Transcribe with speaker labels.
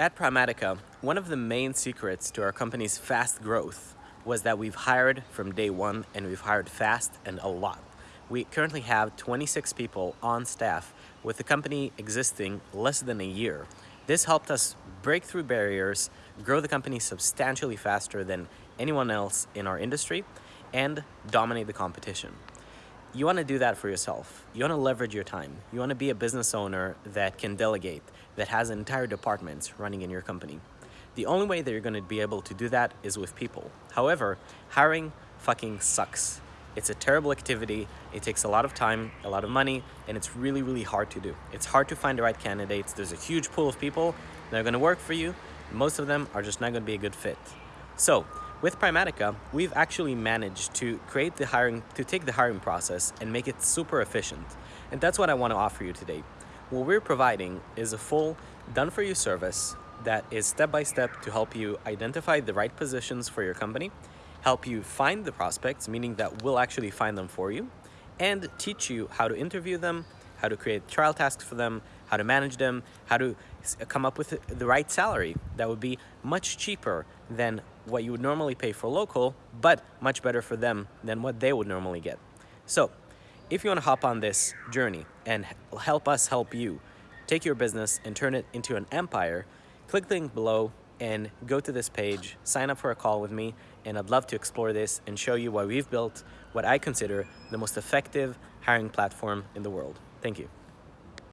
Speaker 1: At Primatica, one of the main secrets to our company's fast growth was that we've hired from day one and we've hired fast and a lot. We currently have 26 people on staff with the company existing less than a year. This helped us break through barriers, grow the company substantially faster than anyone else in our industry, and dominate the competition. You want to do that for yourself. You want to leverage your time. You want to be a business owner that can delegate, that has entire departments running in your company. The only way that you're going to be able to do that is with people. However, hiring fucking sucks. It's a terrible activity. It takes a lot of time, a lot of money, and it's really, really hard to do. It's hard to find the right candidates. There's a huge pool of people that are going to work for you. Most of them are just not going to be a good fit. So with Primatica, we've actually managed to create the hiring, to take the hiring process and make it super efficient. And that's what I want to offer you today. What we're providing is a full done-for-you service that is step-by-step -step to help you identify the right positions for your company, help you find the prospects, meaning that we'll actually find them for you, and teach you how to interview them, how to create trial tasks for them, how to manage them, how to come up with the right salary that would be much cheaper than what you would normally pay for local, but much better for them than what they would normally get. So if you want to hop on this journey and help us help you take your business and turn it into an empire, click the link below and go to this page, sign up for a call with me, and I'd love to explore this and show you why we've built what I consider the most effective hiring platform in the world. Thank you.